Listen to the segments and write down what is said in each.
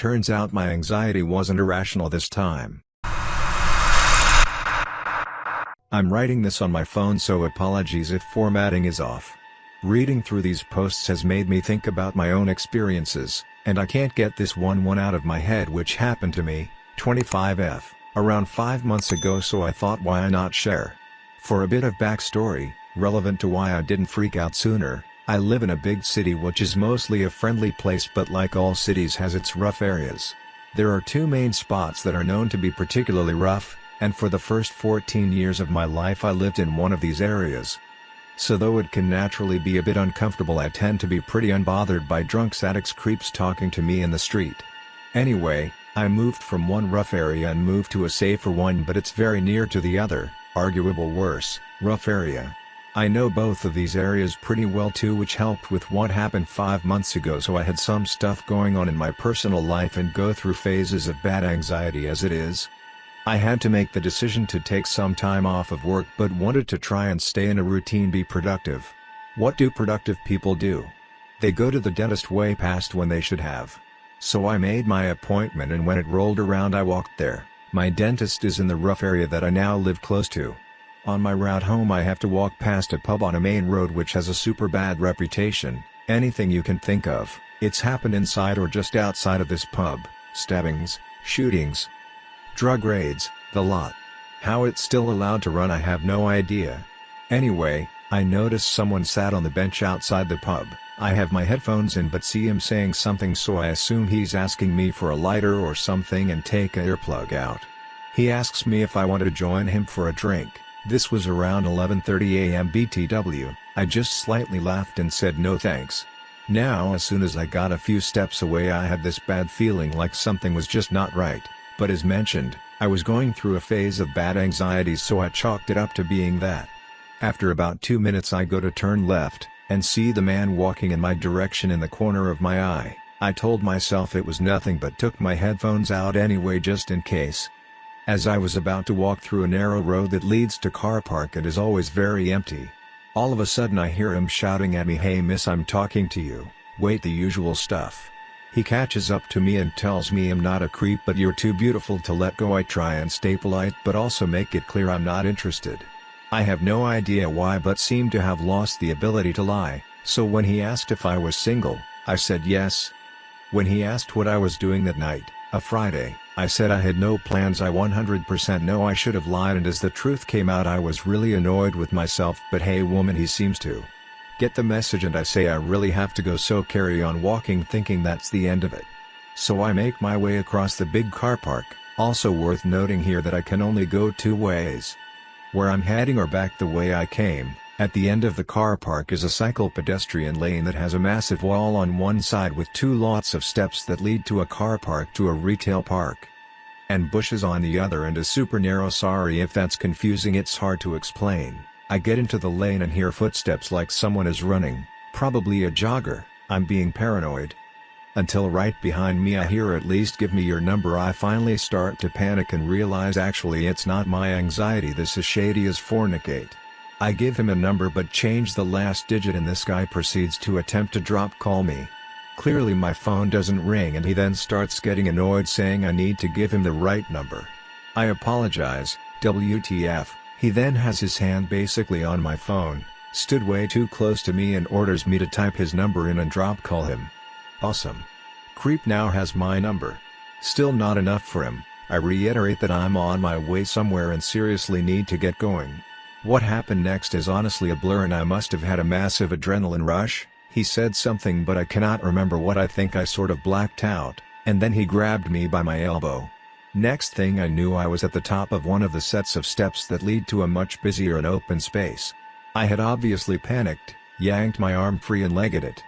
Turns out my anxiety wasn't irrational this time. I'm writing this on my phone so apologies if formatting is off. Reading through these posts has made me think about my own experiences, and I can't get this one one out of my head which happened to me, 25F, around 5 months ago so I thought why not share. For a bit of backstory, relevant to why I didn't freak out sooner, I live in a big city which is mostly a friendly place but like all cities has its rough areas. There are two main spots that are known to be particularly rough, and for the first 14 years of my life I lived in one of these areas. So though it can naturally be a bit uncomfortable I tend to be pretty unbothered by drunks addicts creeps talking to me in the street. Anyway, I moved from one rough area and moved to a safer one but it's very near to the other, arguable worse, rough area. I know both of these areas pretty well too which helped with what happened 5 months ago so I had some stuff going on in my personal life and go through phases of bad anxiety as it is, I had to make the decision to take some time off of work but wanted to try and stay in a routine be productive. What do productive people do? They go to the dentist way past when they should have. So I made my appointment and when it rolled around I walked there. My dentist is in the rough area that I now live close to. On my route home I have to walk past a pub on a main road which has a super bad reputation, anything you can think of, it's happened inside or just outside of this pub, stabbings, shootings, Drug raids, the lot. How it's still allowed to run I have no idea. Anyway, I notice someone sat on the bench outside the pub, I have my headphones in but see him saying something so I assume he's asking me for a lighter or something and take a earplug out. He asks me if I want to join him for a drink, this was around 11.30 am BTW, I just slightly laughed and said no thanks. Now as soon as I got a few steps away I had this bad feeling like something was just not right. But as mentioned, I was going through a phase of bad anxiety so I chalked it up to being that. After about two minutes I go to turn left, and see the man walking in my direction in the corner of my eye. I told myself it was nothing but took my headphones out anyway just in case. As I was about to walk through a narrow road that leads to car park and is always very empty. All of a sudden I hear him shouting at me hey miss I'm talking to you, wait the usual stuff. He catches up to me and tells me I'm not a creep but you're too beautiful to let go I try and stay polite but also make it clear I'm not interested. I have no idea why but seem to have lost the ability to lie, so when he asked if I was single, I said yes. When he asked what I was doing that night, a Friday, I said I had no plans I 100% know I should have lied and as the truth came out I was really annoyed with myself but hey woman he seems to. Get the message and I say I really have to go so carry on walking thinking that's the end of it. So I make my way across the big car park, also worth noting here that I can only go two ways. Where I'm heading or back the way I came, at the end of the car park is a cycle pedestrian lane that has a massive wall on one side with two lots of steps that lead to a car park to a retail park. And bushes on the other and a super narrow sorry if that's confusing it's hard to explain. I get into the lane and hear footsteps like someone is running, probably a jogger, I'm being paranoid. Until right behind me I hear at least give me your number I finally start to panic and realize actually it's not my anxiety this is shady as fornicate. I give him a number but change the last digit and this guy proceeds to attempt to drop call me. Clearly my phone doesn't ring and he then starts getting annoyed saying I need to give him the right number. I apologize, WTF, he then has his hand basically on my phone, stood way too close to me and orders me to type his number in and drop call him. Awesome. Creep now has my number. Still not enough for him, I reiterate that I'm on my way somewhere and seriously need to get going. What happened next is honestly a blur and I must have had a massive adrenaline rush, he said something but I cannot remember what I think I sort of blacked out, and then he grabbed me by my elbow. Next thing I knew I was at the top of one of the sets of steps that lead to a much busier and open space. I had obviously panicked, yanked my arm free and legged it.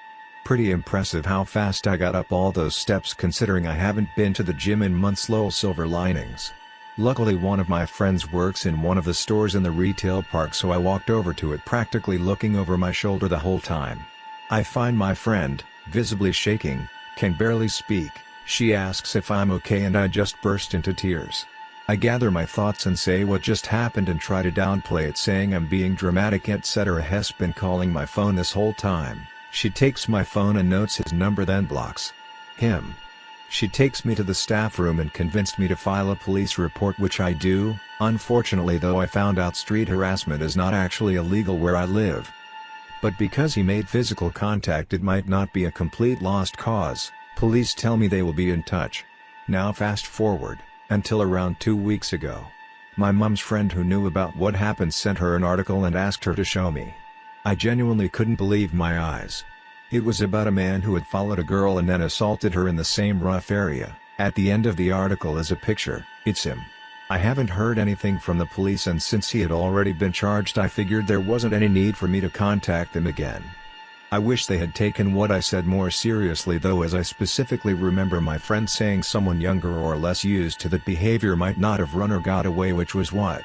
Pretty impressive how fast I got up all those steps considering I haven't been to the gym in months lol silver linings. Luckily one of my friends works in one of the stores in the retail park so I walked over to it practically looking over my shoulder the whole time. I find my friend, visibly shaking, can barely speak, she asks if I'm okay and I just burst into tears. I gather my thoughts and say what just happened and try to downplay it saying I'm being dramatic etc. Has been calling my phone this whole time, she takes my phone and notes his number then blocks him. She takes me to the staff room and convinced me to file a police report which I do, unfortunately though I found out street harassment is not actually illegal where I live. But because he made physical contact it might not be a complete lost cause, police tell me they will be in touch. Now fast forward, until around two weeks ago. My mum's friend who knew about what happened sent her an article and asked her to show me. I genuinely couldn't believe my eyes. It was about a man who had followed a girl and then assaulted her in the same rough area. At the end of the article is a picture, it's him. I haven't heard anything from the police and since he had already been charged I figured there wasn't any need for me to contact them again. I wish they had taken what I said more seriously though as I specifically remember my friend saying someone younger or less used to that behavior might not have run or got away which was what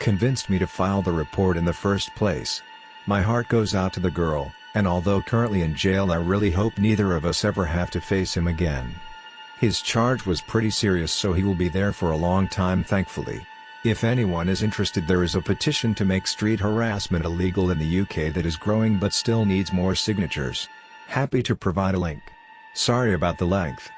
convinced me to file the report in the first place. My heart goes out to the girl, and although currently in jail I really hope neither of us ever have to face him again. His charge was pretty serious so he will be there for a long time thankfully. If anyone is interested there is a petition to make street harassment illegal in the UK that is growing but still needs more signatures. Happy to provide a link. Sorry about the length.